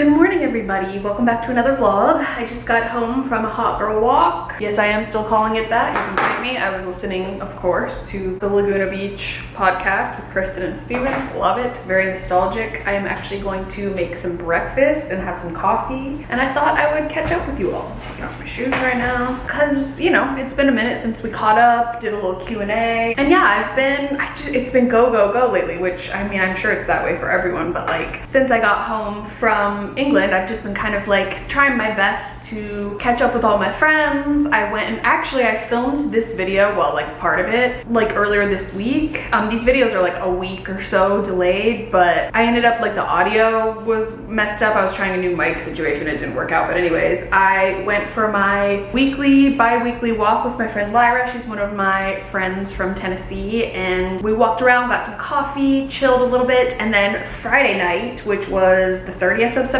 Good morning everybody, welcome back to another vlog. I just got home from a hot girl walk. Yes, I am still calling it that, you can blame me. I was listening, of course, to the Laguna Beach podcast with Kristen and Steven. Love it, very nostalgic. I am actually going to make some breakfast and have some coffee. And I thought I would catch up with you all. I'm taking off my shoes right now. Cause, you know, it's been a minute since we caught up, did a little Q&A. And yeah, I've been, I just, it's been go, go, go lately, which I mean, I'm sure it's that way for everyone, but like, since I got home from England, I've just been kind of like trying my best to catch up with all my friends. I went and actually I filmed this video, well like part of it, like earlier this week. Um, these videos are like a week or so delayed, but I ended up like the audio was messed up. I was trying a new mic situation, it didn't work out. But anyways, I went for my weekly, bi-weekly walk with my friend Lyra. She's one of my friends from Tennessee and we walked around, got some coffee, chilled a little bit. And then Friday night, which was the 30th of September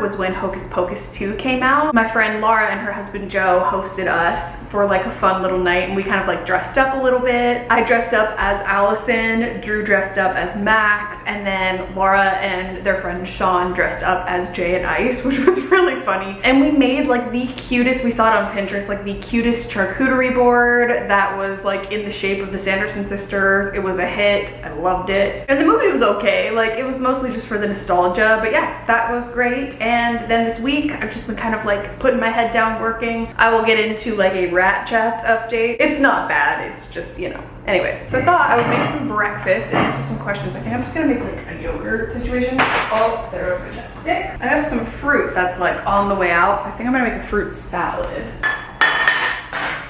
was when Hocus Pocus 2 came out. My friend Laura and her husband Joe hosted us for like a fun little night and we kind of like dressed up a little bit. I dressed up as Allison, Drew dressed up as Max, and then Laura and their friend Sean dressed up as Jay and Ice, which was really funny. And we made like the cutest, we saw it on Pinterest, like the cutest charcuterie board that was like in the shape of the Sanderson sisters. It was a hit, I loved it. And the movie was okay, like it was mostly just for the nostalgia, but yeah, that was great. And then this week, I've just been kind of like putting my head down working. I will get into like a Rat Chats update. It's not bad, it's just, you know. Anyways, so I thought I would make some breakfast and answer some questions. I think I'm just gonna make like a yogurt situation. Oh, there over chapstick. I have some fruit that's like on the way out. So I think I'm gonna make a fruit salad.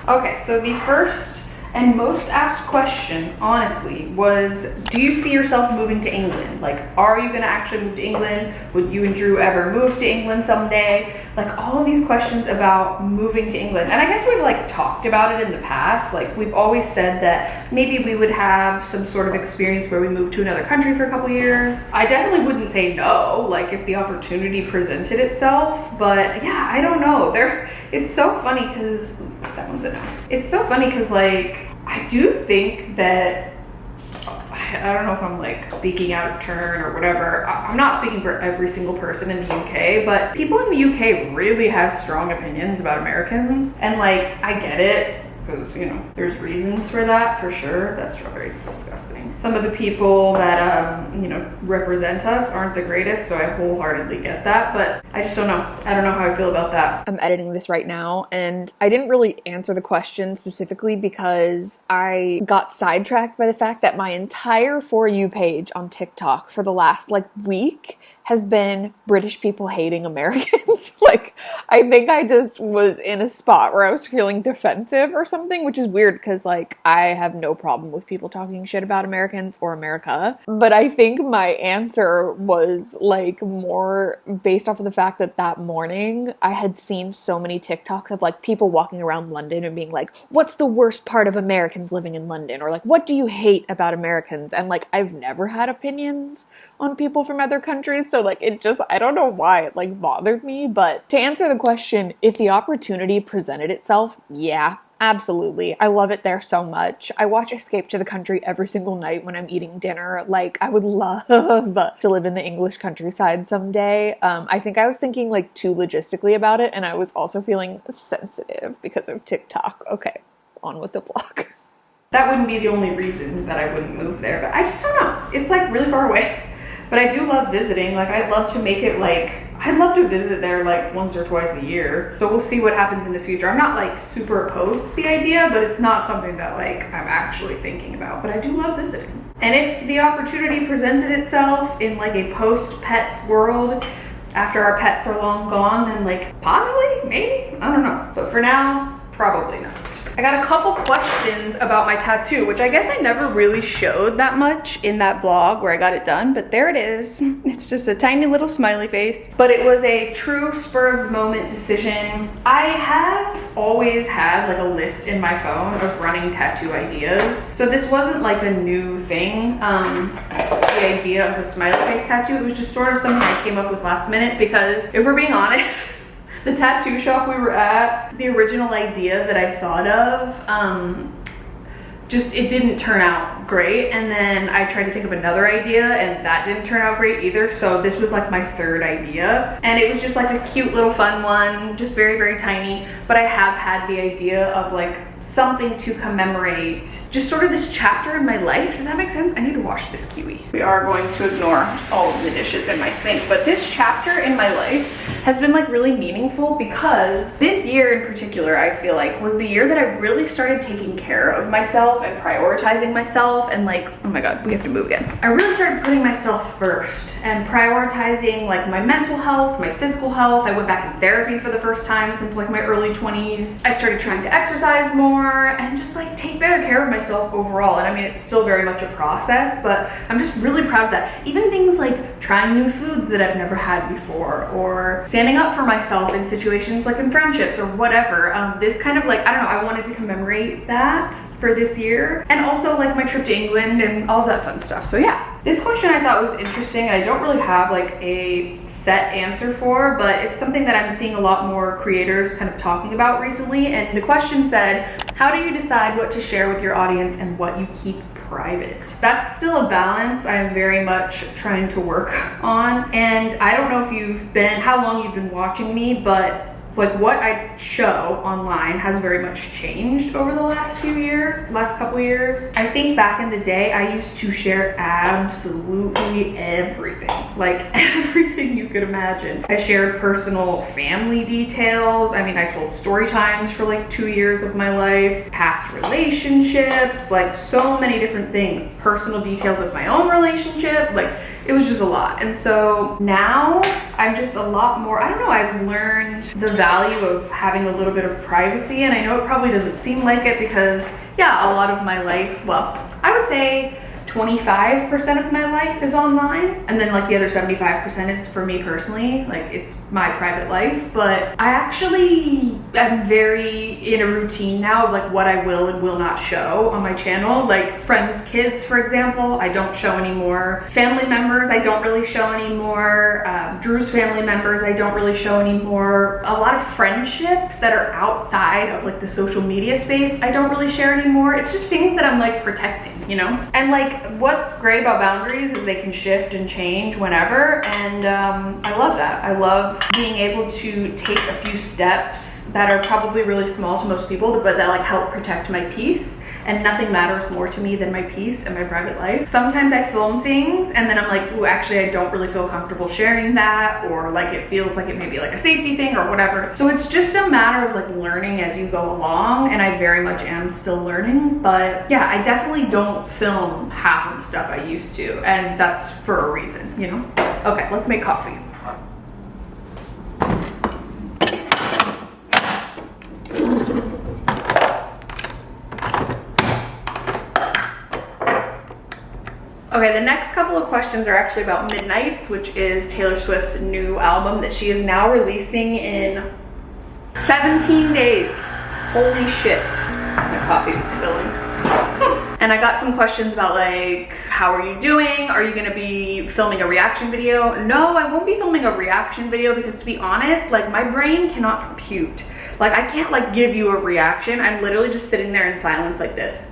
Okay, so the first and most asked question, honestly, was do you see yourself moving to England? Like, are you gonna actually move to England? Would you and Drew ever move to England someday? Like all of these questions about moving to England. And I guess we've like talked about it in the past. Like we've always said that maybe we would have some sort of experience where we move to another country for a couple years. I definitely wouldn't say no, like if the opportunity presented itself, but yeah, I don't know. There, it's so funny because that one's enough. It's so funny because like, I do think that, I don't know if I'm like speaking out of turn or whatever. I'm not speaking for every single person in the UK, but people in the UK really have strong opinions about Americans. And like, I get it because you know there's reasons for that for sure. That strawberry is disgusting. Some of the people that um you know represent us aren't the greatest so i wholeheartedly get that but i just don't know. I don't know how i feel about that. I'm editing this right now and i didn't really answer the question specifically because i got sidetracked by the fact that my entire for you page on tiktok for the last like week has been British people hating Americans. like, I think I just was in a spot where I was feeling defensive or something, which is weird because, like, I have no problem with people talking shit about Americans or America. But I think my answer was, like, more based off of the fact that that morning I had seen so many TikToks of, like, people walking around London and being like, what's the worst part of Americans living in London? Or, like, what do you hate about Americans? And, like, I've never had opinions on people from other countries. So like it just I don't know why it like bothered me, but to answer the question, if the opportunity presented itself, yeah, Absolutely. I love it there so much. I watch Escape to the Country every single night when I'm eating dinner. Like, I would love to live in the English countryside someday. Um, I think I was thinking like too logistically about it, and I was also feeling sensitive because of TikTok. Okay, on with the vlog. That wouldn't be the only reason that I wouldn't move there, but I just don't know. It's like really far away. But I do love visiting. Like I'd love to make it like, I'd love to visit there like once or twice a year. So we'll see what happens in the future. I'm not like super opposed to the idea, but it's not something that like I'm actually thinking about. But I do love visiting. And if the opportunity presented itself in like a post pets world, after our pets are long gone, then like possibly, maybe, I don't know. But for now, probably not. I got a couple questions about my tattoo, which I guess I never really showed that much in that vlog where I got it done, but there it is. It's just a tiny little smiley face, but it was a true spur of the moment decision. I have always had like a list in my phone of running tattoo ideas. So this wasn't like a new thing, um, the idea of a smiley face tattoo. It was just sort of something I came up with last minute because if we're being honest, the tattoo shop we were at, the original idea that I thought of, um, just it didn't turn out great. And then I tried to think of another idea and that didn't turn out great either. So this was like my third idea. And it was just like a cute little fun one, just very, very tiny. But I have had the idea of like something to commemorate just sort of this chapter in my life. Does that make sense? I need to wash this kiwi. We are going to ignore all of the dishes in my sink, but this chapter in my life has been like really meaningful because this year in particular, I feel like was the year that I really started taking care of myself and prioritizing myself and like, oh my God, we have to move again. I really started putting myself first and prioritizing like my mental health, my physical health. I went back in therapy for the first time since like my early 20s. I started trying to exercise more more and just like take better care of myself overall. And I mean, it's still very much a process, but I'm just really proud of that. Even things like trying new foods that I've never had before or standing up for myself in situations like in friendships or whatever. Um, this kind of like, I don't know, I wanted to commemorate that for this year. And also like my trip to England and all that fun stuff. So yeah. This question I thought was interesting and I don't really have like a set answer for, but it's something that I'm seeing a lot more creators kind of talking about recently. And the question said, how do you decide what to share with your audience and what you keep private? That's still a balance I'm very much trying to work on. And I don't know if you've been, how long you've been watching me, but like what I show online has very much changed over the last few years, last couple years. I think back in the day, I used to share absolutely everything, like everything you could imagine. I shared personal family details. I mean, I told story times for like two years of my life, past relationships, like so many different things, personal details of my own relationship, like it was just a lot. And so now I'm just a lot more, I don't know, I've learned the value of having a little bit of privacy. And I know it probably doesn't seem like it because yeah, a lot of my life, well, I would say 25% of my life is online and then like the other 75% is for me personally like it's my private life. But I actually am very in a routine now of like what I will and will not show on my channel. Like friends kids for example I don't show anymore. Family members I don't really show anymore. Um, Drew's family members I don't really show anymore. A lot of friendships that are outside of like the social media space I don't really share anymore. It's just things that I'm like protecting you know and like what's great about boundaries is they can shift and change whenever and um, I love that. I love being able to take a few steps that are probably really small to most people but that like help protect my peace and nothing matters more to me than my peace and my private life. Sometimes I film things and then I'm like, ooh, actually I don't really feel comfortable sharing that or like it feels like it may be like a safety thing or whatever. So it's just a matter of like learning as you go along and I very much am still learning. But yeah, I definitely don't film half of the stuff I used to and that's for a reason, you know? Okay, let's make coffee. Okay, the next couple of questions are actually about Midnights, which is Taylor Swift's new album that she is now releasing in 17 days. Holy shit. My coffee is spilling. and I got some questions about like, how are you doing? Are you gonna be filming a reaction video? No, I won't be filming a reaction video because to be honest, like my brain cannot compute. Like I can't like give you a reaction. I'm literally just sitting there in silence like this.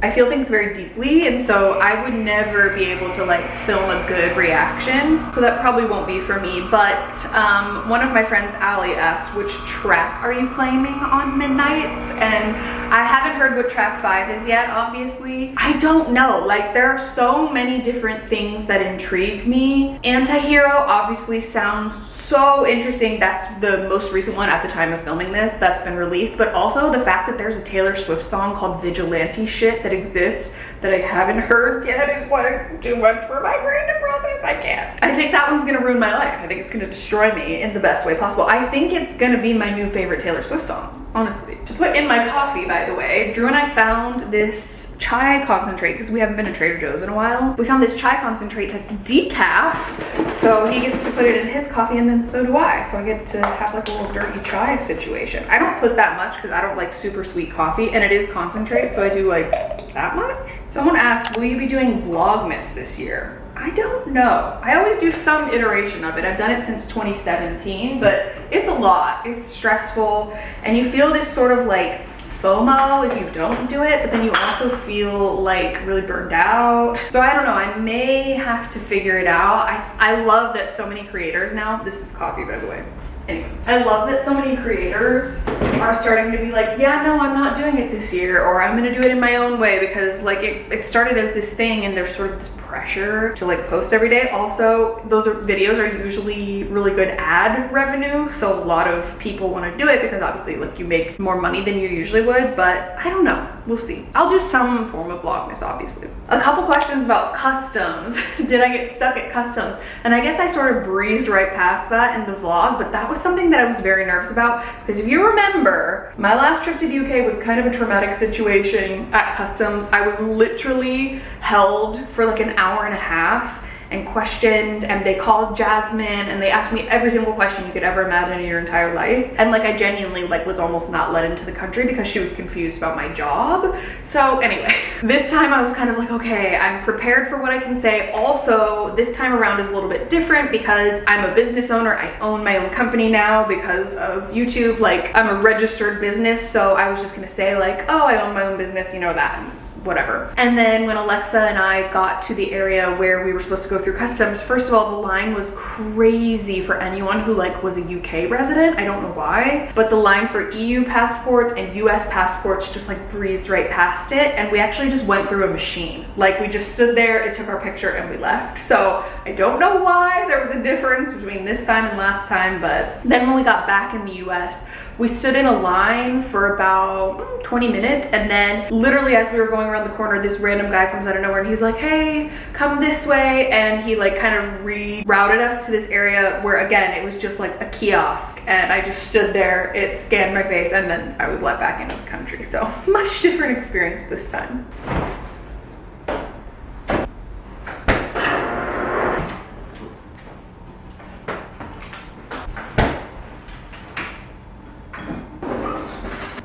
I feel things very deeply and so I would never be able to like film a good reaction. So that probably won't be for me but um, one of my friends Ali asked which track are you claiming on Midnights? And I haven't heard what track 5 is yet obviously. I don't know. Like there are so many different things that intrigue me. Antihero obviously sounds so interesting. That's the most recent one at the time of filming this that's been released but also the fact that there's a Taylor Swift song called Vigilante Shit that exists that I haven't heard yet is like too much for my brain to process. I can't. I think that one's gonna ruin my life. I think it's gonna destroy me in the best way possible. I think it's gonna be my new favorite Taylor Swift song, honestly. To put in my coffee, by the way, Drew and I found this chai concentrate because we haven't been to Trader Joe's in a while. We found this chai concentrate that's decaf, so he gets to put it in his coffee and then so do I. So I get to have like a little dirty chai situation. I don't put that much because I don't like super sweet coffee and it is concentrate, so I do like that much. Someone asked, will you be doing Vlogmas this year? I don't know. I always do some iteration of it. I've done it since 2017, but it's a lot. It's stressful and you feel this sort of like FOMO if you don't do it, but then you also feel like really burned out. So I don't know, I may have to figure it out. I, I love that so many creators now, this is coffee by the way. Anyway, I love that so many creators are starting to be like, yeah, no, I'm not doing it this year, or I'm gonna do it in my own way because like it, it started as this thing and there's sort of this pressure to like post every day. Also, those are, videos are usually really good ad revenue. So a lot of people want to do it because obviously like you make more money than you usually would, but I don't know. We'll see. I'll do some form of vlogmas, obviously. A couple questions about customs. Did I get stuck at customs? And I guess I sort of breezed right past that in the vlog, but that was something that I was very nervous about because if you remember, my last trip to the UK was kind of a traumatic situation at customs. I was literally held for like an hour and a half and questioned and they called Jasmine and they asked me every single question you could ever imagine in your entire life. And like I genuinely like was almost not let into the country because she was confused about my job. So anyway, this time I was kind of like, okay, I'm prepared for what I can say. Also, this time around is a little bit different because I'm a business owner. I own my own company now because of YouTube. Like I'm a registered business. So I was just gonna say like, oh, I own my own business, you know that whatever. And then when Alexa and I got to the area where we were supposed to go through customs, first of all, the line was crazy for anyone who like was a UK resident. I don't know why, but the line for EU passports and US passports just like breezed right past it. And we actually just went through a machine. Like we just stood there, it took our picture and we left. So I don't know why there was a difference between this time and last time, but then when we got back in the US, we stood in a line for about mm, 20 minutes and then literally as we were going around the corner, this random guy comes out of nowhere and he's like, hey, come this way. And he like kind of rerouted us to this area where again, it was just like a kiosk and I just stood there, it scanned my face and then I was let back into the country. So much different experience this time.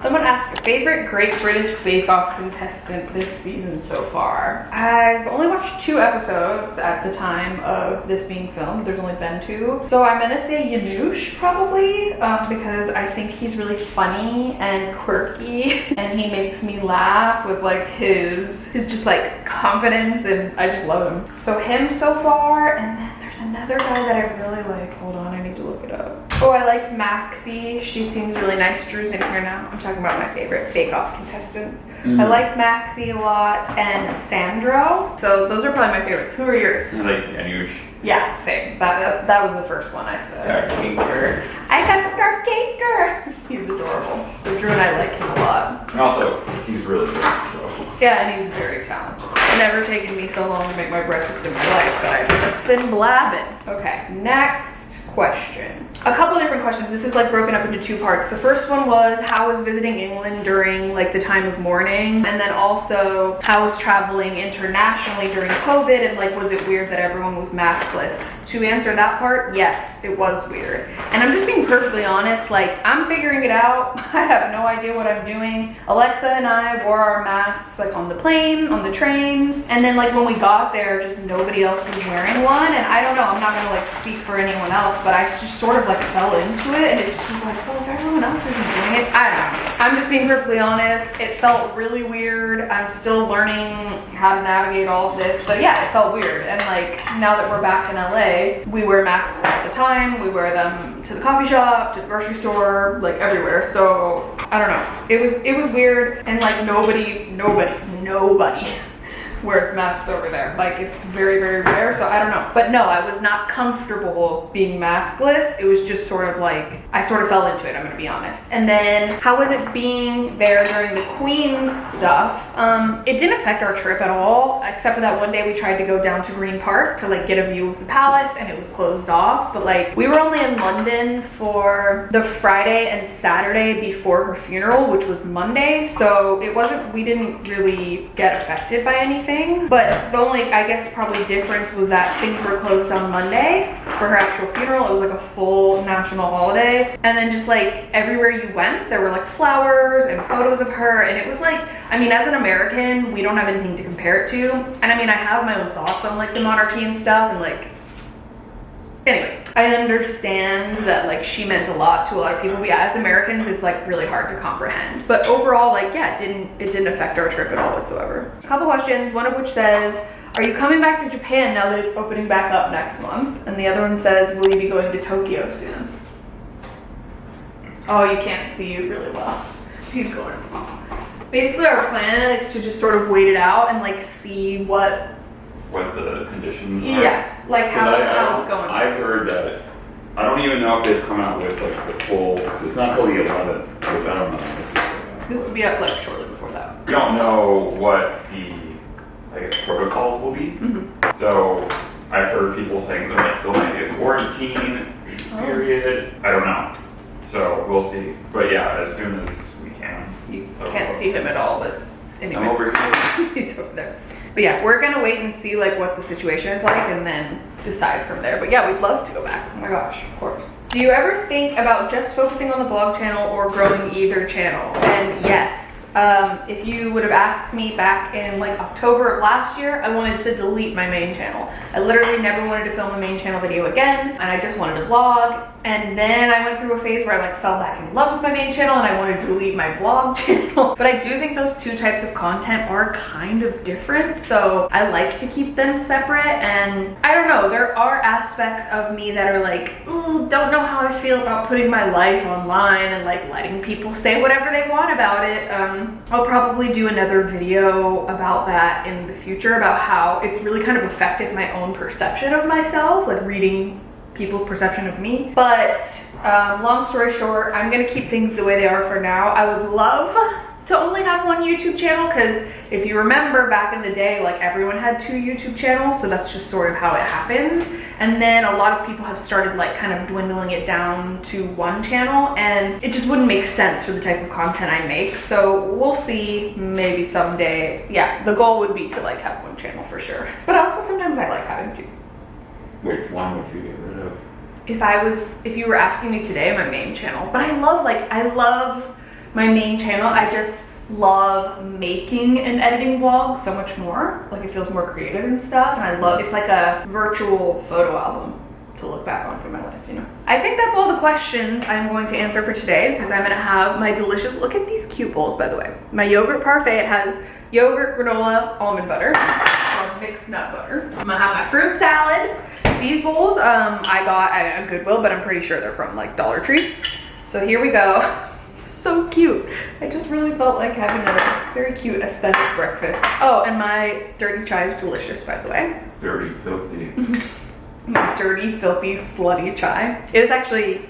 Someone asked, favorite Great British Bake Off contestant this season so far? I've only watched two episodes at the time of this being filmed. There's only been two. So I'm gonna say Janusz probably um, because I think he's really funny and quirky and he makes me laugh with like his, his just like confidence and I just love him. So him so far and then there's another guy that I really like. Hold on, I need to look it up. Oh, I like Maxy. She seems really nice. Drew's in here now. I'm talking about my favorite Bake Off contestants. Mm. I like Maxy a lot and Sandro. So those are probably my favorites. Who are yours? I like Anush. Yeah, same. That, that, that was the first one I said. Star Baker. I got Star Baker. He's adorable. So Drew and I like him a lot. And also, he's really good. So. Yeah, and he's very talented. It's never taken me so long to make my breakfast in my life, but I've just been blabbing. Okay, next question. A couple different questions. This is like broken up into two parts. The first one was how was visiting England during like the time of mourning? And then also how was traveling internationally during COVID? And like was it weird that everyone was maskless? To answer that part, yes, it was weird. And I'm just being perfectly honest, like I'm figuring it out. I have no idea what I'm doing. Alexa and I wore our masks like on the plane, on the trains. And then like when we got there, just nobody else was wearing one. And I don't know, I'm not gonna like speak for anyone else, but I just sort of like fell into it and it just was like, well, if everyone else isn't doing it, I don't know. I'm just being perfectly honest. It felt really weird. I'm still learning how to navigate all of this, but yeah, it felt weird. And like now that we're back in LA, we wear masks all the time. We wear them to the coffee shop, to the grocery store, like everywhere. So I don't know. It was it was weird and like nobody, nobody, nobody wears masks over there. Like it's very, very rare, so I don't know. But no, I was not comfortable being maskless. It was just sort of like, I sort of fell into it, I'm gonna be honest. And then how was it being there during the Queen's stuff? Um, it didn't affect our trip at all, except for that one day we tried to go down to Green Park to like get a view of the palace and it was closed off. But like we were only in London for the Friday and Saturday before her funeral, which was Monday. So it wasn't, we didn't really get affected by anything anything. But the only, I guess, probably difference was that things were closed on Monday for her actual funeral. It was like a full national holiday. And then just like everywhere you went, there were like flowers and photos of her. And it was like, I mean, as an American, we don't have anything to compare it to. And I mean, I have my own thoughts on like the monarchy and stuff and like Anyway, I understand that like she meant a lot to a lot of people. Yeah, as Americans, it's like really hard to comprehend. But overall, like yeah, it didn't it didn't affect our trip at all whatsoever. A couple questions. One of which says, "Are you coming back to Japan now that it's opening back up next month?" And the other one says, "Will you be going to Tokyo soon?" Oh, you can't see you really well. He's going. Basically, our plan is to just sort of wait it out and like see what What the conditions are. yeah, like how, I- how it's going. I've heard that, I don't even know if they've come out with like the full, it's not till the eleventh, which I don't know. This will be up like shortly before that. We don't know what the, I guess, protocols will be. Mhm. So I've heard people saying there might, there might be a quarantine Oh. period. I don't know. So we'll see. But yeah, as soon as we can. You can't see him at all, but anyway. I'm over here. He's over there. But yeah, we're gonna wait and see like what the situation is like and then decide from there. But yeah, we'd love to go back. Oh my gosh, of course. Do you ever think about just focusing on the vlog channel or growing either channel? And yes. Um, if you would have asked me back in like October of last year, I wanted to delete my main channel. I literally never wanted to film a main channel video again, and I just wanted to vlog. And then I went through a phase where I like fell back in love with my main channel and I wanted to delete my vlog channel. But I do think those two types of content are kind of different. So I like to keep them separate. And I don't know, there are aspects of me that are like, ooh, don't know how I feel about putting my life online and like letting people say whatever they want about it. Um, I'll probably do another video about that in the future about how it's really kind of affected my own perception of myself, like reading people's perception of me. But um, long story short, I'm gonna keep things the way they are for now. I would love to only have one YouTube channel because if you remember back in the day, like everyone had two YouTube channels, so that's just sort of how it happened. And then a lot of people have started like kind of dwindling it down to one channel and it just wouldn't make sense for the type of content I make. So we'll see maybe someday. Yeah, the goal would be to like have one channel for sure. But also sometimes I like having two. Which one would you get rid of? if I was, if you were asking me today, my main channel. But I love, like, I love my main channel. I just love making and editing vlogs so much more. Like, it feels more creative and stuff. And I love, it's like a virtual photo album to look back on for my life, you know? I think that's all the questions I'm going to answer for today because I'm gonna have my delicious, look at these cute bowls, by the way. My yogurt parfait, it has yogurt, granola, almond butter, mixed nut butter. I'm gonna have my fruit salad. These bowls um, I got at a Goodwill, but I'm pretty sure they're from like Dollar Tree. So here we go. So cute. I just really felt like having a very cute aesthetic breakfast. Oh, and my dirty chai is delicious, by the way. Dirty, filthy. My dirty, filthy, slutty chai. It is actually,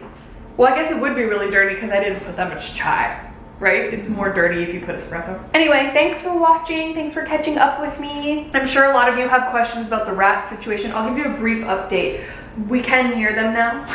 well, I guess it would be really dirty because I didn't put that much chai, right? It's more dirty if you put espresso. Anyway, thanks for watching. Thanks for catching up with me. I'm sure a lot of you have questions about the rat situation. I'll give you a brief update. We can hear them now.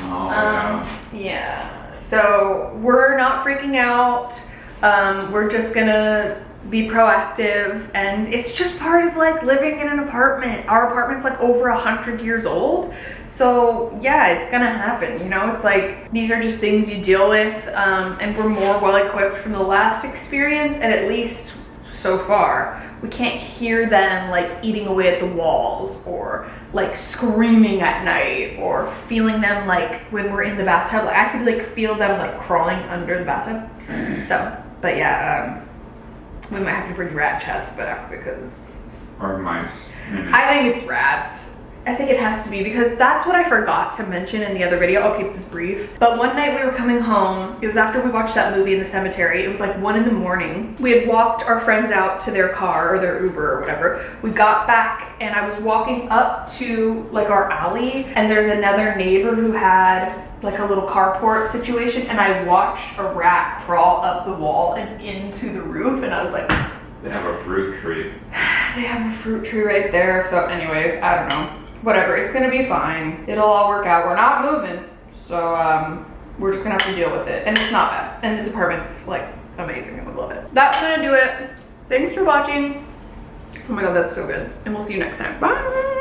Oh, Um, yeah. yeah. So we're not freaking out. Um, we're just gonna be proactive, and it's just part of like living in an apartment. Our apartment's like over a hundred years old. So yeah, it's gonna happen. You know, it's like these are just things you deal with, um, and we're more well equipped from the last experience, and at least so far, we can't hear them like eating away at the walls or like screaming at night or feeling them like when we're in the bathtub. Like I could like feel them like crawling under the bathtub. So, but yeah, um, we might have to bring rat chats back because Or mice. I think it's rats. I think it has to be because that's what I forgot to mention in the other video. I'll keep this brief. But one night we were coming home. It was after we watched that movie in the cemetery. It was like one in the morning. We had walked our friends out to their car or their Uber or whatever. We got back and I was walking up to like our alley and there's another neighbor who had like a little carport situation and I watched a rat crawl up the wall and into the roof and I was like, They have a fruit tree. they have a fruit tree right there. So anyways, I don't know. Whatever, it's gonna be fine. It'll all work out. We're not moving. So um, we're just gonna have to deal with it. And it's not bad. And this apartment's like amazing. I would love it. That's gonna do it. Thanks for watching. Oh my god, that's so good. And we'll see you next time. Bye.